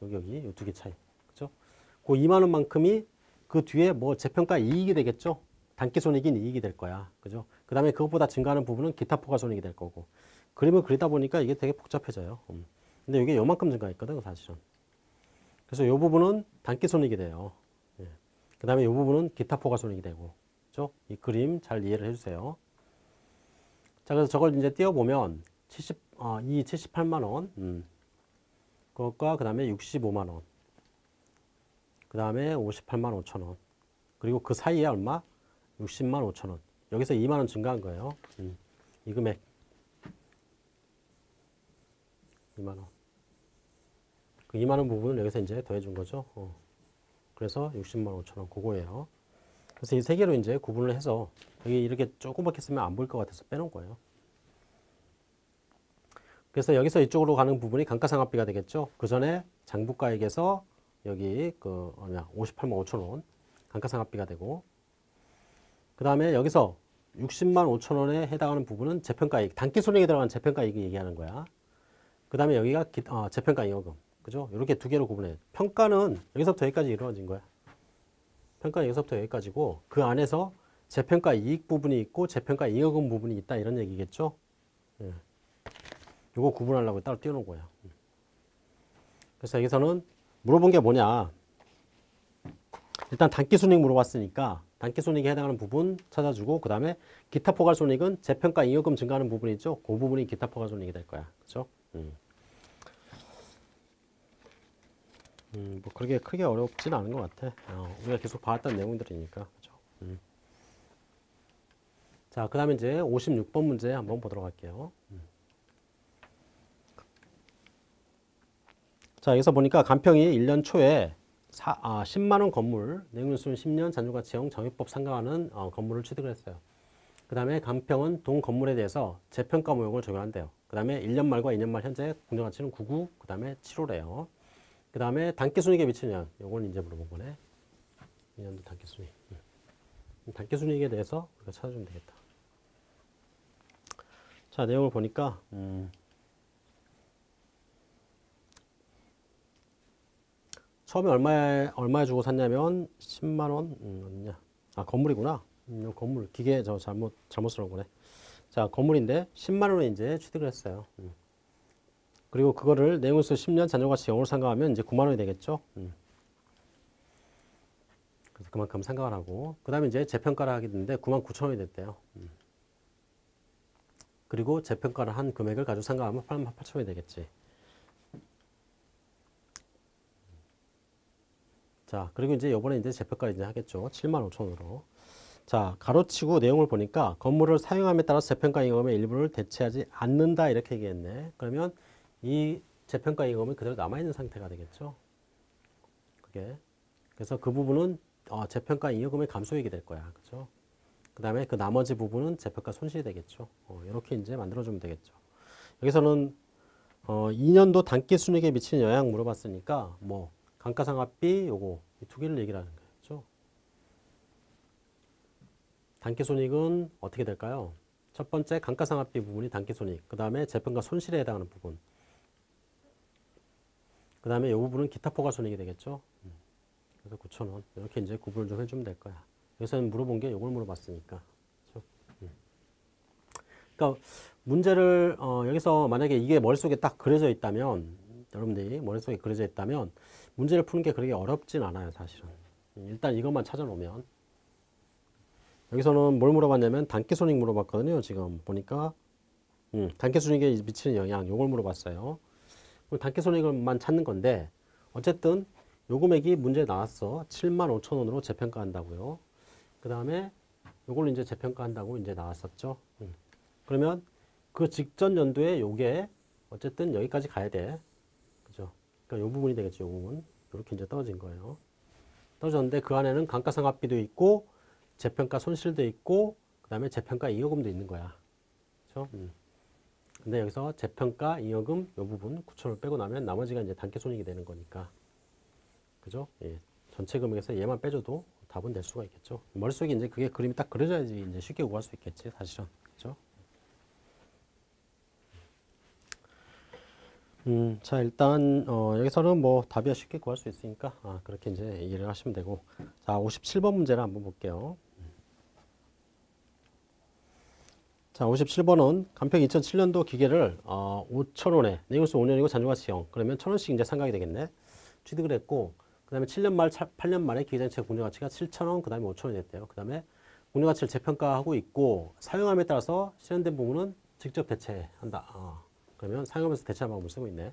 여기, 여기, 이두개 차이. 그죠? 그 2만 원만큼이 그 뒤에 뭐 재평가 이익이 되겠죠. 단기 손익인 이익이 될 거야. 그죠? 그 다음에 그것보다 증가하는 부분은 기타 포괄 손익이 될 거고. 그림을 그리다 보니까 이게 되게 복잡해져요. 음. 근데 이게 요만큼 증가했거든, 사실은. 그래서 이 부분은 단기 손익이 돼요. 예. 그 다음에 이 부분은 기타 포괄 손익이 되고. 그죠? 이 그림 잘 이해를 해주세요. 자, 그래서 저걸 이제 띄워보면 70, 어, 이 78만원, 음. 그것과 그 다음에 65만 원. 그 다음에 58만 5천 원. 그리고 그 사이에 얼마? 60만 5천 원. 여기서 2만 원 증가한 거예요. 음, 이 금액. 2만 원. 그 2만 원 부분을 여기서 이제 더해 준 거죠. 어. 그래서 60만 5천 원 그거예요. 그래서 이 세 개로 이제 구분을 해서 여기 이렇게 조금밖에 쓰면 안 보일 것 같아서 빼놓은 거예요. 그래서 여기서 이쪽으로 가는 부분이 감가상각비가 되겠죠. 그 전에 장부가액에서 여기 그 뭐냐 58만 5천 원 감가상각비가 되고 그 다음에 여기서 60만 5천 원에 해당하는 부분은 재평가이익 단기 손익에 들어간 재평가이익을 얘기하는 거야. 그 다음에 여기가 기, 어, 재평가이익금 그죠? 이렇게 두 개로 구분해. 평가는 여기서부터 여기까지 이루어진 거야. 평가는 여기서부터 여기까지고 그 안에서 재평가 이익 부분이 있고 재평가 이익금 부분이 있다 이런 얘기겠죠. 예. 요거 구분하려고 따로 띄워놓은 거야. 그래서 여기서는 물어본 게 뭐냐. 일단 단기순익 물어봤으니까 단기순익에 해당하는 부분 찾아주고 그 다음에 기타 포괄손익은 재평가 잉여금 증가하는 부분이죠. 그 부분이 기타 포괄손익이 될 거야. 그죠? 음. 음, 뭐 그렇게 크게 어렵진 않은 것 같아. 어, 우리가 계속 봐왔던 내용들이니까. 그죠? 음. 자, 그 다음에 이제 56번 문제 한번 보도록 할게요. 음. 자, 여기서 보니까 간평이 1년 초에 사, 아, 10만원 건물, 내용일수는 10년 잔존가치형 정액법 상가하는 어, 건물을 취득을 했어요. 그 다음에 간평은 동 건물에 대해서 재평가 모형을 적용한대요. 그 다음에 1년 말과 2년 말 현재 공정가치는 99, 그 다음에 7호래요. 그 다음에 단기순이익에 미치는 양, 요건 이제 물어본 거네. 2년도 단기순이익. 음. 단기순이익에 대해서 우리가 찾아주면 되겠다. 자, 내용을 보니까, 음, 처음에 얼마에, 얼마에 주고 샀냐면 10만원, 음. 아, 건물이구나. 음, 요 건물, 기계 저 잘못, 잘못 쓰는 거네. 자, 건물인데 10만원에 이제 취득을 했어요. 음. 그리고 그거를 내용에서 10년 잔존가치 0으로 상각하면 이제 9만 원이 되겠죠. 음. 그래서 그만큼 상각을 하고, 그 다음에 이제 재평가를 하게 됐는데 9만 9천 원이 됐대요. 음. 그리고 재평가를 한 금액을 가지고 상각하면 8만 8천 원이 되겠지. 자, 그리고 이제 요번에 이제 재평가 이제 하겠죠. 7만 5천으로. 자, 가로치고 내용을 보니까 건물을 사용함에 따라 재평가 임금의 일부를 대체하지 않는다 이렇게 얘기했네. 그러면 이 재평가 임금은 그대로 남아있는 상태가 되겠죠. 그게. 그래서 그 부분은 어, 재평가 임금의 감소액이 될 거야. 그죠? 그 다음에 그 나머지 부분은 재평가 손실이 되겠죠. 어, 이렇게 이제 만들어주면 되겠죠. 여기서는 어, 2년도 단기 순익에 미치는 영향 물어봤으니까 뭐 감가상각비 요거 이 두 개를 얘기를 하는 거죠. 단기 손익은 어떻게 될까요? 첫 번째 감가상각비 부분이 단기 손익, 그 다음에 재평가 손실에 해당하는 부분, 그 다음에 이 부분은 기타 포괄 손익이 되겠죠. 음. 그래서 9,000원 이렇게 이제 구분을 좀 해주면 될 거야. 여기서는 물어본 게 이걸 물어봤으니까. 그렇죠? 음. 그러니까 문제를 어, 여기서 만약에 이게 머릿속에 딱 그려져 있다면 여러분들이 머릿속에 그려져 있다면 문제를 푸는 게 그렇게 어렵진 않아요 사실은 일단 이것만 찾아놓으면 여기서는 뭘 물어봤냐면 단기손익 물어봤거든요 지금 보니까 음, 단기손익에 미치는 영향 요걸 물어봤어요 단기 손익을만 찾는 건데 어쨌든 요 금액이 문제에 나왔어 7만 5천 원으로 재평가한다고요 그 다음에 요걸 이제 재평가한다고 이제 나왔었죠 음. 그러면 그 직전 연도에 요게 어쨌든 여기까지 가야 돼 그러니까 이 부분이 되겠죠. 이 부분. 이렇게 이제 떨어진 거예요. 떨어졌는데 그 안에는 감가상각비도 있고 재평가 손실도 있고 그 다음에 재평가 잉여금도 있는 거야. 그렇죠? 음. 근데 여기서 재평가 잉여금 이 부분 9천을 빼고 나면 나머지가 이제 단기손익이 되는 거니까. 그죠? 예. 전체 금액에서 얘만 빼줘도 답은 될 수가 있겠죠. 머릿속에 이제 그게 그림이 딱 그려져야지 이제 쉽게 구할 수 있겠지, 사실은. 그죠? 음, 자 일단 어, 여기서는 뭐 답이 쉽게 구할 수 있으니까 아, 그렇게 이제 이해를 하시면 되고 자 57번 문제를 한번 볼게요. 자 57번은 간평 2007년도 기계를 어, 5천원에 내용수 5년이고 잔존가치형 그러면 천원씩 이제 상각이 되겠네. 취득을 했고 그 다음에 7년 말 8년 만에 기계장치 공정가치가 7천원 그 다음에 5천원이 됐대요. 그 다음에 공정가치를 재평가하고 있고 사용함에 따라서 실현된 부분은 직접 대체한다. 어. 그러면 사용하면서 대체한 방법을 쓰고 있네.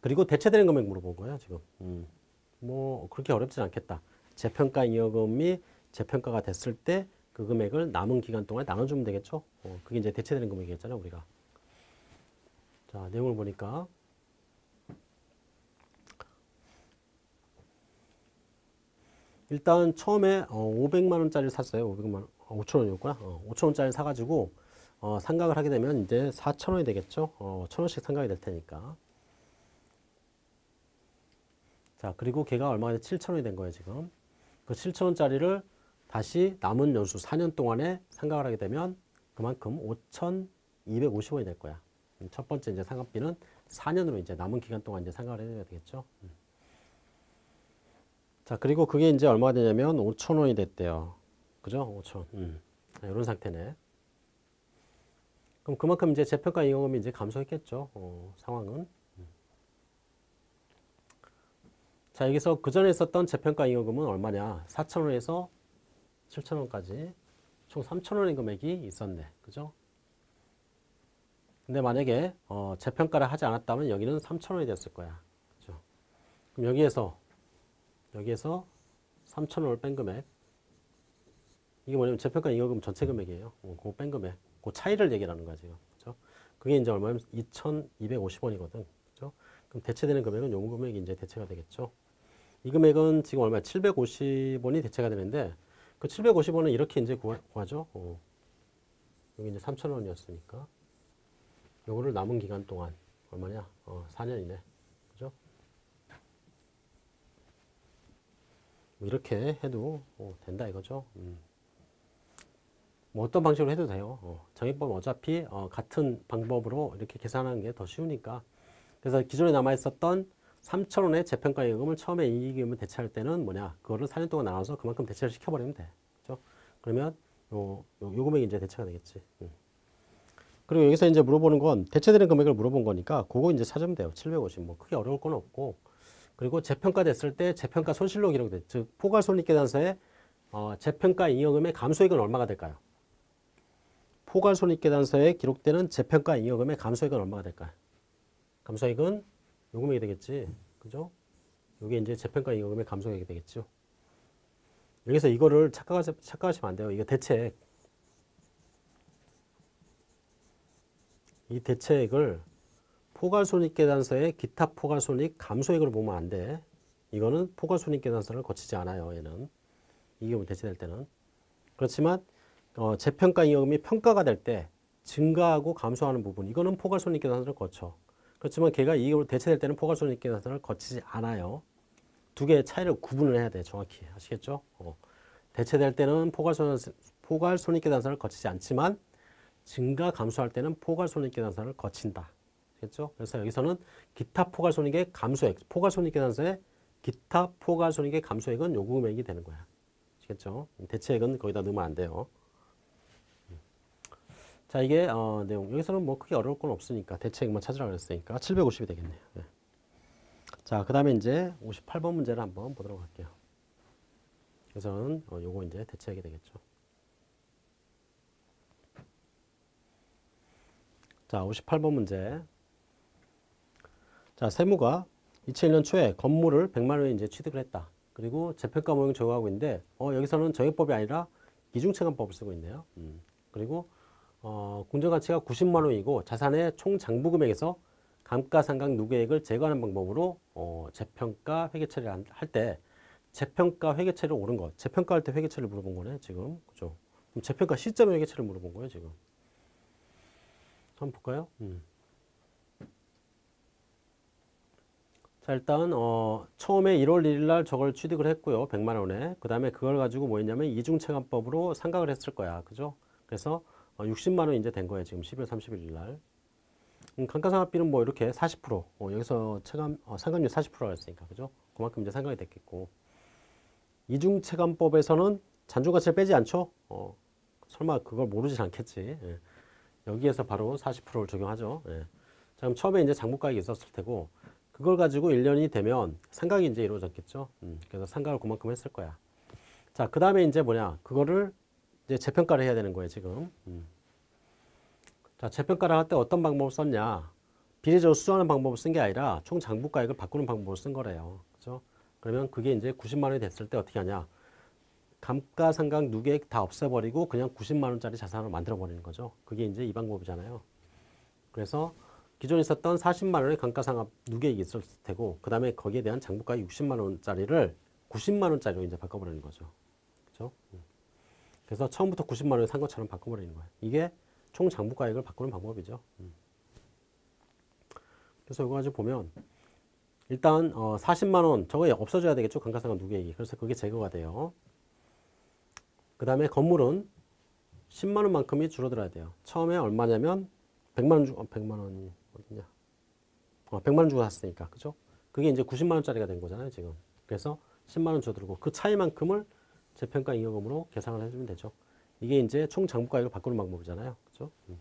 그리고 대체되는 금액 물어본 거예요, 지금. 음. 뭐 그렇게 어렵진 않겠다. 재평가 잉여금이 재평가가 됐을 때 그 금액을 남은 기간 동안에 나눠주면 되겠죠. 어, 그게 이제 대체되는 금액이었잖아요, 우리가. 자, 내용을 보니까 일단 처음에 어, 500만 원짜리를 샀어요. 500만 원, 어, 5천 원이었구나. 어, 5천 원짜리 사가지고 어, 상각을 하게 되면 이제 4천 원이 되겠죠. 어, 천 원씩 상각이 될 테니까. 자, 그리고 걔가 얼마가 돼? 7천 원이 된 거예요, 지금. 그 7천 원짜리를 다시 남은 연수 4년 동안에 상각을 하게 되면 그만큼 5,250원이 될 거야. 음, 첫 번째 이제 상각비는 4년으로 이제 남은 기간 동안 이제 상각을 해야 되겠죠. 음. 자, 그리고 그게 이제 얼마가 되냐면 5천 원이 됐대요. 그죠? 5천. 음. 이런 상태네. 그럼 그만큼 이제 재평가 이용금이 이제 감소했겠죠. 어, 상황은. 음. 자, 여기서 그 전에 있었던 재평가 이용금은 얼마냐? 4천 원에서 7천 원까지 총 3천 원의 금액이 있었네. 그죠? 근데 만약에 어, 재평가를 하지 않았다면 여기는 3천 원이 됐을 거야. 그죠? 그럼 여기에서 여기에서 3천 원을 뺀 금액 이게 뭐냐면 재평가 잉여금 전체 금액이에요. 어, 그거 뺀 금액. 그 차이를 얘기하는 거야 지금. 그죠? 그게 이제 얼마냐면 2,250원이거든. 그죠? 그럼 대체되는 금액은 요 금액이 이제 대체가 되겠죠. 이 금액은 지금 얼마 750원이 대체가 되는데 그 750원은 이렇게 이제 구하, 구하 죠. 어. 여기 이제 3,000원이었으니까 요거를 남은 기간 동안 얼마냐? 어, 4년이네. 그죠? 뭐 이렇게 해도 어, 된다 이거죠. 음. 뭐 어떤 방식으로 해도 돼요. 어, 정액법은 어차피 어, 같은 방법으로 이렇게 계산하는 게 더 쉬우니까. 그래서 기존에 남아 있었던 3천원의 재평가 예금을 처음에 이익금을 대체할 때는 뭐냐? 그거를 4년 동안 나눠서 그만큼 대체를 시켜버리면 돼. 그죠? 그러면 요, 요, 요 금액이 이제 대체가 되겠지. 음. 그리고 여기서 이제 물어보는 건 대체되는 금액을 물어본 거니까 그거 이제 찾으면 돼요. 750. 뭐 크게 어려울 건 없고. 그리고 재평가 됐을 때 재평가 손실로 기록돼. 즉 포괄 손익계산서에 어, 재평가 잉여금의 감소액은 얼마가 될까요? 포괄 손익계산서에 기록되는 재평가 잉여금의 감소액은 얼마가 될까요? 감소액은 요 금액이 되겠지. 그죠? 요게 이제 재평가 잉여금의 감소액이 되겠죠. 여기서 이거를 착각하시, 착각하시 면 안 돼요. 이거 대책. 이 대책을 포괄손익계산서의 기타 포괄손익 감소액으로 보면 안 돼. 이거는 포괄손익계산서를 거치지 않아요. 얘는. 이 경우 대체될 때는. 그렇지만 어, 재평가 잉여금이 평가가 될 때 증가하고 감소하는 부분 이거는 포괄손익계산서를 거쳐. 그렇지만 걔가 이익으로 대체될 때는 포괄손익 계산서를 거치지 않아요. 두 개의 차이를 구분을 해야 돼 정확히 아시겠죠? 어. 대체될 때는 포괄손익, 포괄손익계산서를 거치지 않지만 증가 감소할 때는 포괄손익계산서를 거친다. 알겠죠? 그래서 여기서는 기타 포괄손익의 감소액, 포괄손익계산서의 기타 포괄손익의 감소액은 요구 금액이 되는 거야. 아시겠죠? 대체액은 거기다 넣으면 안 돼요. 자 이게 어, 내용 여기서는 뭐 크게 어려울 건 없으니까 대체액만 찾으라 그랬으니까 750이 되겠네요. 네. 자그 다음에 이제 58번 문제를 한번 보도록 할게요. 그래서는 어, 요거 이제 대체액이 되겠죠. 자, 58번 문제. 자, 세무가 2001년 초에 건물을 100만 원에 이제 취득을 했다. 그리고 재평가 모형 적용하고 있는데, 어, 여기서는 정액법이 아니라 이중체감법을 쓰고 있네요. 음. 그리고, 어, 공정가치가 90만 원이고 자산의 총 장부 금액에서 감가상각 누계액을 제거하는 방법으로 어, 재평가 회계 처리를 할 때 재평가 회계 처리를 옳은 것, 재평가할 때 회계 처리를 물어본 거네, 지금. 그죠? 그럼 재평가 시점에 회계 처리를 물어본 거예요, 지금. 한번 볼까요? 음. 자 일단 어, 처음에 1월 1일 날 저걸 취득을 했고요. 100만 원에. 그 다음에 그걸 가지고 뭐 했냐면 이중체감법으로 상각을 했을 거야. 그죠? 그래서 어, 60만 원 이제 된 거예요. 지금 11월 31일 날. 음, 감가상각비는 뭐 이렇게 40% 어, 여기서 체감 어, 상각률 40%라 했으니까 그죠? 그만큼 이제 상각이 됐겠고 이중체감법에서는 잔존가치를 빼지 않죠? 어, 설마 그걸 모르진 않겠지. 예. 여기에서 바로 40%를 적용하죠. 예. 자, 그럼 처음에 이제 장부가액이 있었을 테고 그걸 가지고 1년이 되면 상각이 이제 이루어졌겠죠. 음, 그래서 상각을 그만큼 했을 거야. 자, 그 다음에 이제 뭐냐. 그거를 이제 재평가를 해야 되는 거예요, 지금. 음. 자, 재평가를 할 때 어떤 방법을 썼냐. 비례적으로 수정하는 방법을 쓴 게 아니라 총 장부가액을 바꾸는 방법을 쓴 거래요. 그죠? 그러면 그게 이제 90만 원이 됐을 때 어떻게 하냐? 감가상각 누계액 다 없애버리고 그냥 90만 원짜리 자산을 만들어 버리는 거죠. 그게 이제 이 방법이잖아요. 그래서 기존에 있었던 40만 원의 감가상각 누계액이 있었을 테고 그 다음에 거기에 대한 장부가액 60만 원짜리를 90만 원짜리로 이제 바꿔버리는 거죠. 그죠? 음. 그래서 처음부터 90만 원을 산 것처럼 바꿔버리는 거예요. 이게 총 장부 가액을 바꾸는 방법이죠. 음. 그래서 이거 가지고 보면 일단 어 40만 원 저거 없어져야 되겠죠. 감가상각 누계액이. 그래서 그게 제거가 돼요. 그 다음에 건물은 10만 원만큼이 줄어들어야 돼요. 처음에 얼마냐면 100만 원 주고 100만 원이 어디냐? 어, 100만 원 주고 샀으니까. 그죠? 그게 이제 90만 원짜리가 된 거잖아요, 지금. 그래서 10만 원 줄어들고 그 차이만큼을 재평가 잉여금으로 계산을 해 주면 되죠. 이게 이제 총 장부가액을 바꾸는 방법이잖아요. 그죠? 음.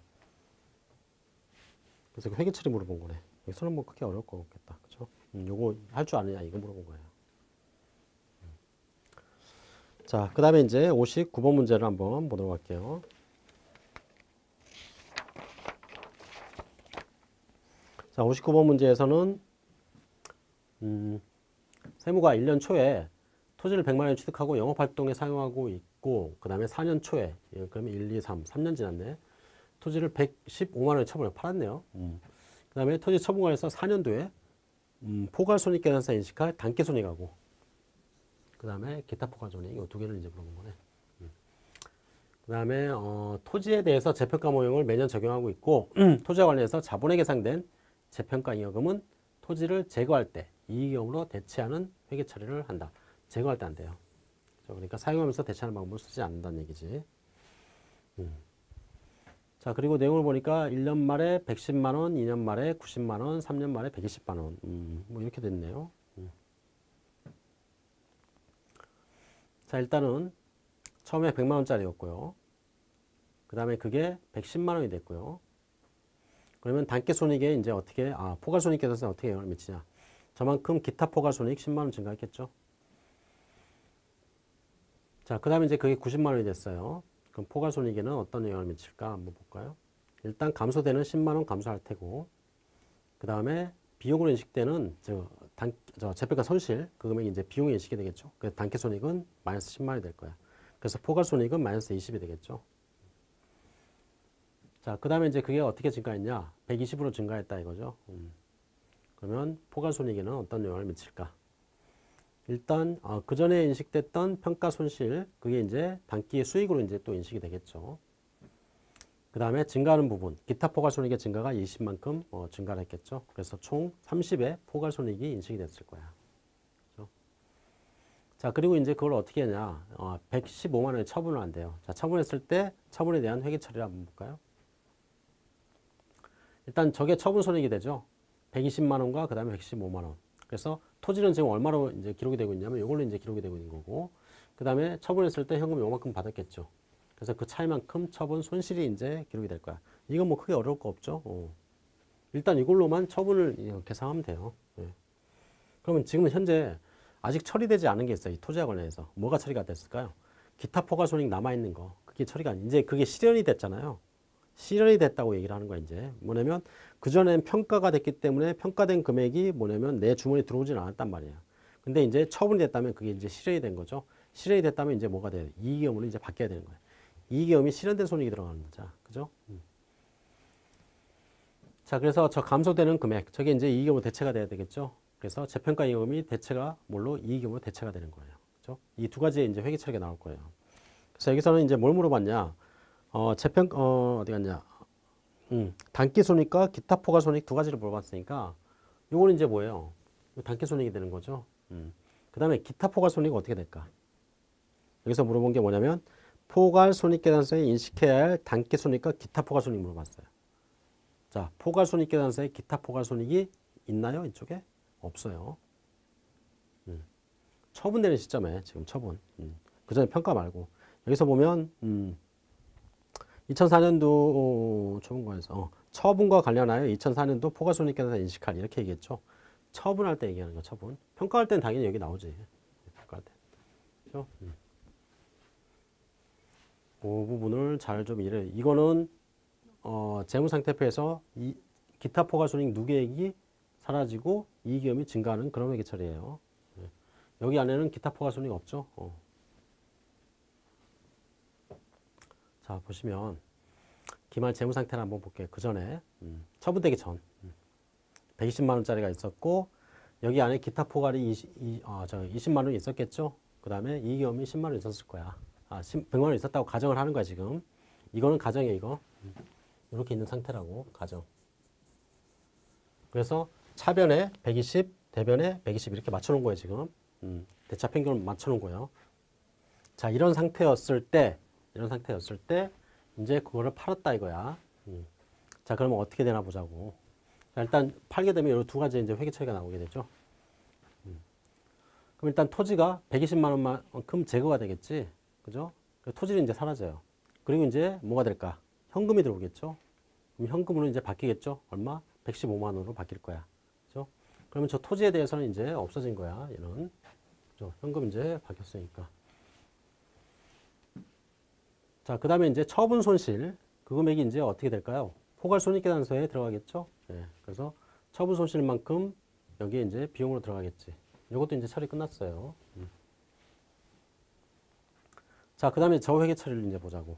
그래서 그 회계 처리 물어본 거네. 여기서는 뭐 크게 어려울 거 없겠다. 그죠? 음, 요거 할 줄 아느냐 이거 물어본 거예요. 음. 자, 그 다음에 이제 59번 문제를 한번 보도록 할게요. 자, 59번 문제에서는 음, 세무가 1년 초에 토지를 100만 원 취득하고 영업활동에 사용하고 있고 그 다음에 4년 초에 예, 그러면 1, 2, 3, 3년 지났네. 토지를 115만 원에 처분을 팔았네요. 음. 그 다음에 토지 처분관에서 4년도에 음, 포괄손익계산서 인식할 단계손익하고 그 다음에 기타 포괄손익 이 두 개를 이제 물어본 거네. 음. 그 다음에 어, 토지에 대해서 재평가 모형을 매년 적용하고 있고 토지와 관련해서 자본에 계상된 재평가 잉여금은 토지를 제거할 때 이익금으로 대체하는 회계 처리를 한다. 제거할 때 안 돼요. 그러니까 사용하면서 대체하는 방법을 쓰지 않는다는 얘기지. 음. 자, 그리고 내용을 보니까 1년 말에 110만 원, 2년 말에 90만 원, 3년 말에 120만 원. 음, 뭐 이렇게 됐네요. 음. 자, 일단은 처음에 100만 원짜리였고요. 그 다음에 그게 110만 원이 됐고요. 그러면 단계 손익에 이제 어떻게, 아, 포괄 손익 계산서 어떻게 영향을 미치냐. 저만큼 기타 포괄 손익 10만 원 증가했겠죠. 자, 그 다음에 이제 그게 90만 원이 됐어요. 그럼 포괄손익에는 어떤 영향을 미칠까 한번 볼까요? 일단 감소되는 10만 원 감소할 테고 그 다음에 비용으로 인식되는 저, 단, 저 재평가 손실 그 금액이 이제 비용이 인식이 되겠죠. 그 단계 손익은 마이너스 10만 원이 될 거야. 그래서 포괄 손익은 마이너스 20이 되겠죠. 자, 그 다음에 이제 그게 어떻게 증가했냐? 120으로 증가했다 이거죠. 음. 그러면 포괄 손익에는 어떤 영향을 미칠까? 일단 어, 그 전에 인식됐던 평가 손실 그게 이제 단기의 수익으로 이제 또 인식이 되겠죠. 그 다음에 증가하는 부분 기타 포괄손익의 증가가 20만큼 어, 증가를 했겠죠. 그래서 총 30의 포괄손익이 인식이 됐을 거야. 그렇죠? 자 그리고 이제 그걸 어떻게 하냐 어, 115만 원에 처분을 한대요. 자 처분했을 때 처분에 대한 회계 처리를 한번 볼까요? 일단 저게 처분 손익이 되죠. 120만 원과 그 다음에 115만 원. 그래서 토지는 지금 얼마로 이제 기록이 되고 있냐면 이걸로 이제 기록이 되고 있는 거고 그 다음에 처분했을 때 현금 요만큼 받았겠죠. 그래서 그 차이만큼 처분 손실이 이제 기록이 될 거야. 이건 뭐 크게 어려울 거 없죠. 어. 일단 이걸로만 처분을 계산하면 돼요. 예. 그러면 지금 현재 아직 처리되지 않은 게 있어요. 이 토지와 관련해서. 뭐가 처리가 됐을까요? 기타 포괄손익 남아있는 거. 그게 처리가, 이제 그게 실현이 됐잖아요. 실현이 됐다고 얘기를 하는 거야, 이제. 뭐냐면, 그전엔 평가가 됐기 때문에 평가된 금액이 뭐냐면 내 주머니에 들어오진 않았단 말이야. 근데 이제 처분이 됐다면 그게 이제 실현이 된 거죠. 실현이 됐다면 이제 뭐가 돼요? 이익금으로 이제 바뀌어야 되는 거야. 이익금이 실현된 손익이 들어가는 거죠. 그죠? 음. 자, 그래서 저 감소되는 금액, 저게 이제 이익금으로 대체가 돼야 되겠죠. 그래서 재평가 이익금이 대체가 뭘로 이익금으로 대체가 되는 거예요. 그죠? 이 두 가지의 이제 회계 처리가 나올 거예요. 그래서 여기서는 이제 뭘 물어봤냐? 어, 재평, 어, 어디 갔냐? 음, 단기 손익과 기타 포괄 손익 두 가지를 물어봤으니까 요거는 이제 뭐예요? 단기 손익이 되는 거죠. 음. 그 다음에 기타 포괄 손익은 어떻게 될까? 여기서 물어본 게 뭐냐면 포괄 손익 계산서에 인식해야 할 단기 손익과 기타 포괄 손익 물어봤어요. 자, 포괄 손익 계산서에 기타 포괄 손익이 있나요? 이쪽에? 없어요. 음. 처분되는 시점에 지금 처분. 음. 그 전에 평가 말고. 여기서 보면 음. 2004년도 처분과에서 어, 처분과 관련하여 2004년도 포괄손익계산서 인식할 이렇게 얘기했죠. 처분할 때 얘기하는 거 처분. 평가할 때는 당연히 여기 나오지. 평가할 때. 그렇죠? 음. 그 부분을 잘 좀 이래. 이거는 어, 재무상태표에서 이 기타 포괄손익 누계액이 사라지고 이익위험이 증가하는 그런 회계처리예요. 예. 여기 안에는 기타 포괄손익 없죠. 어. 자 보시면 기말 재무 상태를 한번 볼게요. 그 전에 음, 처분되기 전 음. 120만 원짜리가 있었고 여기 안에 기타 포괄이 20, 이, 어, 저 20만 원이 있었겠죠. 그 다음에 이익위험이 10만 원 있었을 거야. 아, 10, 100만 원 있었다고 가정을 하는 거야 지금. 이거는 가정이에요 이거. 음. 이렇게 있는 상태라고 가정. 그래서 차변에 120, 대변에 120 이렇게 맞춰놓은 거예요 지금. 음, 대차 평균을 맞춰놓은 거예요. 자 이런 상태였을 때 이런 상태였을 때 이제 그거를 팔았다 이거야. 음. 자 그러면 어떻게 되나 보자고. 자, 일단 팔게 되면 이두 가지 이제 회계 처리가 나오게 되죠. 음. 그럼 일단 토지가 120만 원만큼 제거가 되겠지, 그죠? 그 토지는 이제 사라져요. 그리고 이제 뭐가 될까? 현금이 들어오겠죠. 그럼 현금으로 이제 바뀌겠죠. 얼마? 115만 원으로 바뀔 거야. 그죠? 그러면 저 토지에 대해서는 이제 없어진 거야. 얘는. 그죠? 현금 이제 바뀌었으니까. 자, 그 다음에 이제 처분 손실. 그 금액이 이제 어떻게 될까요? 포괄 손익계산서에 들어가겠죠. 예, 그래서 처분 손실만큼 여기에 이제 비용으로 들어가겠지. 이것도 이제 처리 끝났어요. 음. 자, 그 다음에 저 회계 처리를 이제 보자고.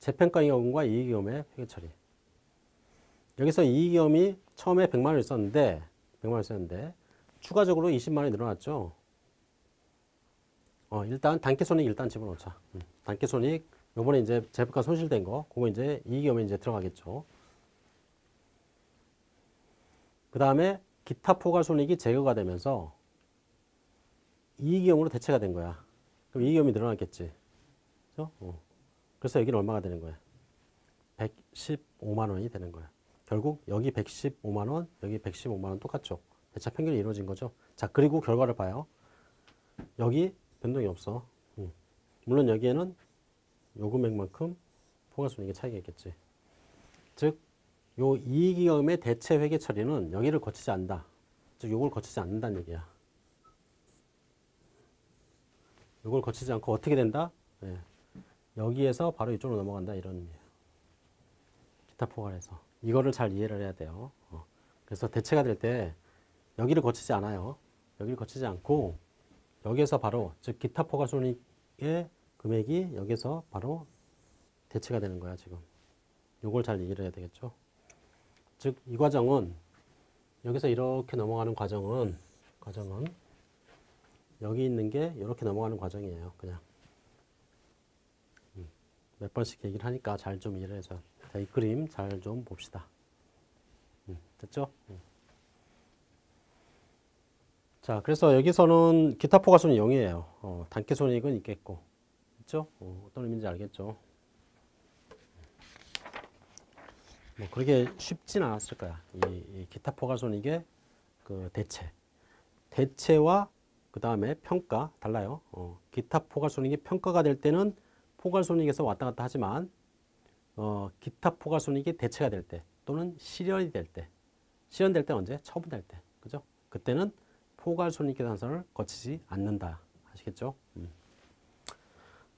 재평가이익금과 이익위험의 회계 처리. 여기서 이익위험이 처음에 100만 원 있었는데, 100만 원 있었는데, 추가적으로 20만 원이 늘어났죠. 어, 일단 단기 손익 일단 집어넣자. 음. 단기 손익, 요번에 이제 재평가 손실된 거, 그거 이제 이익위험에 이제 들어가겠죠. 그 다음에 기타 포괄손익이 제거가 되면서 이익위험으로 대체가 된 거야. 그럼 이익위험이 늘어났겠지. 그죠? 어. 그래서 여기는 얼마가 되는 거야? 115만 원이 되는 거야. 결국 여기 115만 원, 여기 115만 원 똑같죠. 대차 평균이 이루어진 거죠. 자, 그리고 결과를 봐요. 여기 변동이 없어. 음. 물론 여기에는 요 금액만큼 포괄손익의 차이가 있겠지. 즉, 요 이익위험의 대체 회계 처리는 여기를 거치지 않는다. 즉, 요걸 거치지 않는다는 얘기야. 요걸 거치지 않고 어떻게 된다? 예. 여기에서 바로 이쪽으로 넘어간다. 이런 의미예요. 기타 포괄해서. 이거를 잘 이해를 해야 돼요. 어. 그래서 대체가 될 때 여기를 거치지 않아요. 여기를 거치지 않고 여기에서 바로 즉 기타 포괄손익의 금액이 여기서 바로 대체가 되는 거야 지금. 요걸 잘 이해를 해야 되겠죠. 즉 이 과정은 여기서 이렇게 넘어가는 과정은 과정은 여기 있는 게 이렇게 넘어가는 과정이에요. 그냥 음, 몇 번씩 얘기를 하니까 잘 좀 이해를. 자, 이 그림 잘 좀 봅시다. 음, 됐죠? 음. 자, 그래서 여기서는 기타 포괄손이 0이에요. 어, 단기 손익은 있겠고, 있죠? 어, 어떤 의미인지 알겠죠? 뭐 그렇게 쉽진 않았을 거야. 이, 이 기타 포괄손익의 그 대체, 대체와 그 다음에 평가 달라요. 어, 기타 포괄손익이 평가가 될 때는 포괄손익에서 왔다 갔다 하지만 어, 기타 포괄손익이 대체가 될 때 또는 실현이 될 때, 실현될 때 언제? 처분될 때, 그죠? 그때는 포괄손익계산서를 거치지 않는다. 아시겠죠? 음.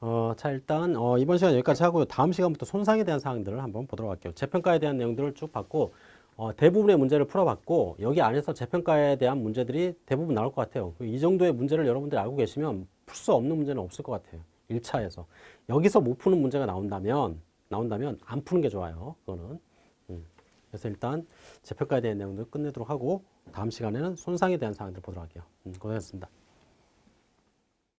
어, 자 일단 어, 이번 시간 여기까지 하고요. 다음 시간부터 손상에 대한 사항들을 한번 보도록 할게요. 재평가에 대한 내용들을 쭉 봤고 어, 대부분의 문제를 풀어봤고 여기 안에서 재평가에 대한 문제들이 대부분 나올 것 같아요. 이 정도의 문제를 여러분들이 알고 계시면 풀 수 없는 문제는 없을 것 같아요. 1차에서. 여기서 못 푸는 문제가 나온다면 나온다면 안 푸는 게 좋아요. 그거는. 음. 그래서 일단 재평가에 대한 내용들 끝내도록 하고 다음 시간에는 손상에 대한 사항들 보도록 할게요. 음, 고생하셨습니다.